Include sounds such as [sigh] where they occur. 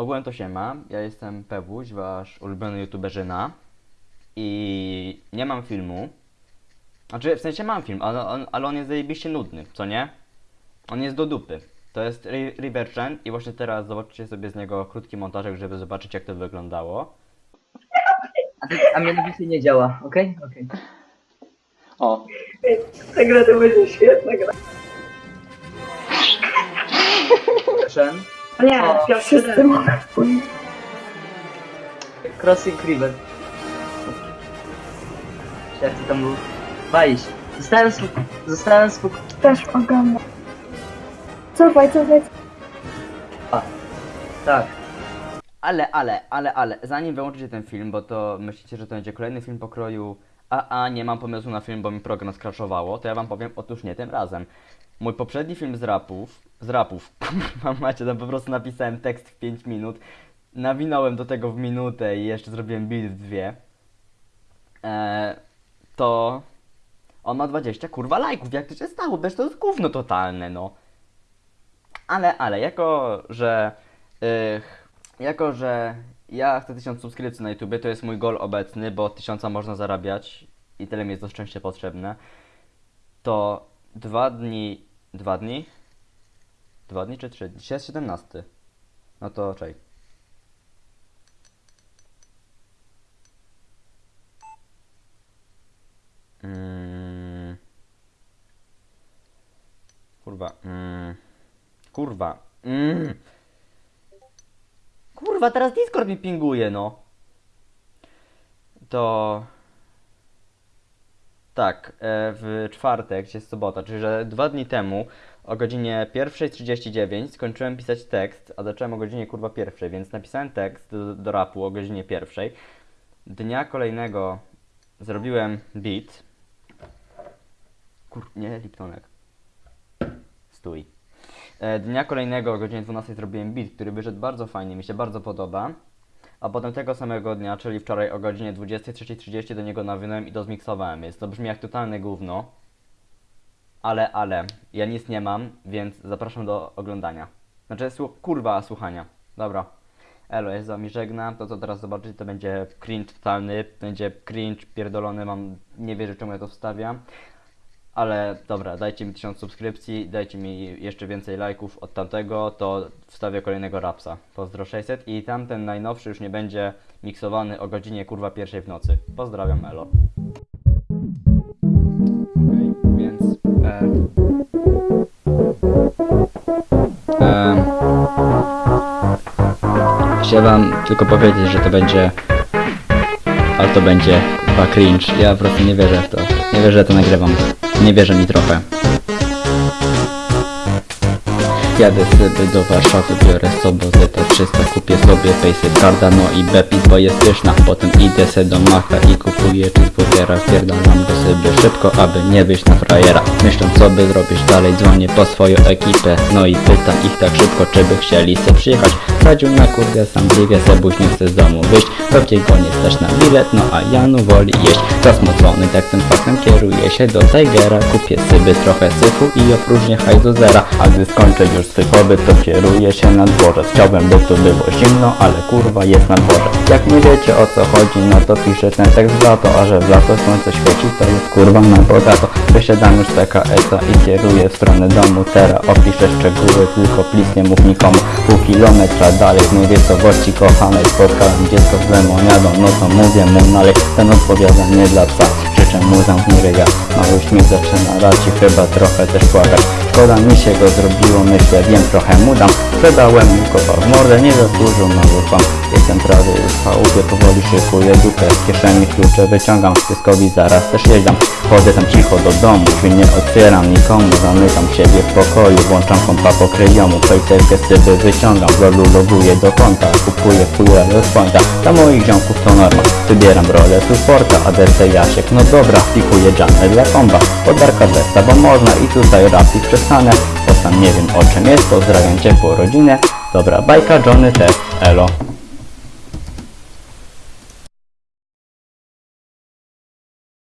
Ogółem to się ma. Ja jestem Pewuś, wasz ulubiony youtuberzyna. I nie mam filmu. Znaczy, w sensie mam film, ale on, ale on jest zajebiście nudny, co nie? On jest do dupy. To jest Ri- River Trend i właśnie teraz zobaczycie sobie z niego krótki montażek, żeby zobaczyć jak to wyglądało. A, ty, a mianowicie nie działa, okej? Okej. O, Ta gra to będzie świetna gra. Nie, pierwszy Wszyscy mogą pójść. Crossing River. Jak to tam był? Walić. Zostałem spok... Zostałem spok... Też oglądam. Cofaj, cofaj. Tak. Ale, ale, ale, ale, zanim wyłączycie ten film, bo to myślicie, że to będzie kolejny film pokroju a, a, nie mam pomysłu na film, bo mi program skraszowało, to ja wam powiem, otóż nie tym razem. Mój poprzedni film z rapów, z rapów, [laughs] kurwa macie, tam po prostu napisałem tekst w 5 minut, nawinąłem do tego w minutę i jeszcze zrobiłem beat w dwie, eee, to on ma 20 kurwa lajków, jak to się stało, też to jest gówno totalne, no. Ale, ale, jako, że... Ych, jako, że ja chcę 1000 subskrypcji na YouTubie, to jest mój goal obecny, bo od 1000 można zarabiać i tyle mi jest to szczęście potrzebne, to dwa dni... Dwa dni? Dwa dni czy trzy? Dzisiaj jest 17. No to czekaj. Mm. Kurwa. Mm. Kurwa. Mm. Kurwa, teraz Discord mi pinguje, no. To... Tak, e, w czwartek, dzisiaj jest sobota, czyli że dwa dni temu o godzinie 1.39 skończyłem pisać tekst, a zacząłem o godzinie kurwa pierwszej, więc napisałem tekst do, do rapu o godzinie pierwszej. Dnia kolejnego zrobiłem beat. Kur... nie, Liptonek. Stój. E, Dnia kolejnego o godzinie 12 zrobiłem beat, który wyszedł bardzo fajnie, mi się bardzo podoba. A potem tego samego dnia, czyli wczoraj o godzinie 23.30 do niego nawinąłem i to zmiksowałem. Jest to brzmi jak totalne gówno. Ale, ale, ja nic nie mam, więc zapraszam do oglądania. Znaczy, słu- kurwa, słuchania. Dobra. Elo, jest z wami żegna. To co teraz zobaczycie to będzie cringe totalny. Będzie cringe pierdolony, mam... Nie wierzę czemu ja to wstawiam. Ale dobra, dajcie mi 1000 subskrypcji, dajcie mi jeszcze więcej lajków od tamtego, to wstawię kolejnego rapsa. Pozdro 600 i tamten najnowszy już nie będzie miksowany o godzinie kurwa pierwszej w nocy. Pozdrawiam Elo. Okej, więc... E, e, tylko powiedzieć, że to będzie... Ale to będzie chyba cringe. Ja po prostu nie wierzę w to. Nie wierzę, że to nagrywam. Nie wierzę mi trochę. Jadę sobie do Warszawy, biorę sobotę te 300 Kupię sobie Payset Carda, no i Bepis, bo jest pyszna. Potem idę se do Macha i kupuję cheeseburgera Wpierdalam go sobie szybko, aby nie wyjść na frajera. Myśląc co by zrobić? Dalej, dzwonię po swoją ekipę. No i pytam ich tak szybko, czy by chcieli se przyjechać. Radził na kurde sam bliwie, Sebuś nie chce z domu wyjść. Pewnie go nie stać na bilet, no a Janu woli jeść. Zasmucony tak tym faktem kieruję się do Tigera. Kupię sobie trochę syfu i opróżnię hajs do zera. A gdy skończę już swój pobyt, to kieruję się na dworzec. Chciałbym, by tu było zimno, ale kurwa jest na dworze. Jak nie wiecie o co chodzi, no to piszę ten tekst w lato A że w lato słońce świeci, to jest kurwa na bogato. Wysiadam już z PKS-a i kieruję w stronę domu. Teraz opiszę szczegóły, tylko please nie mów nikomu. Pół kilometra dalej, w miejscowości kochanej Spotkałem dziecko z lemoniadą, no to mówię mu nalej Ten odpowiada nie dla psa Życzę mu zamknij ryja Mały śmiech zaczyna rać i chyba trochę też płakać. Szkoda mi się go zrobiło, myślę, wiem, trochę mu dam Sprzedałem mu kopa w mordę, nie zasłużył mały pan Jestem prawie już w chałupie, powoli szykuję dupę Z kieszeni klucze wyciągam, z pieskowi zaraz też jeżdżam Chodzę tam cicho do domu, drzwi nie otwieram nikomu Zamykam siebie w pokoju, włączam kompa po kryjomu Pejserkę z cyby wyciągam, w lolu loguję do konta Kupuję fuja do pointa, dla moich ziomków to norma Wybieram rolę supporta, ADC Jasiek, no dobra Pikuję jamę dla komba, podarka testa, bo można I tutaj rapik przestanę, bo sam nie wiem o czym jest Pozdrawiam ciepło rodzinę. Dobra, bajka, Johnny, test, elo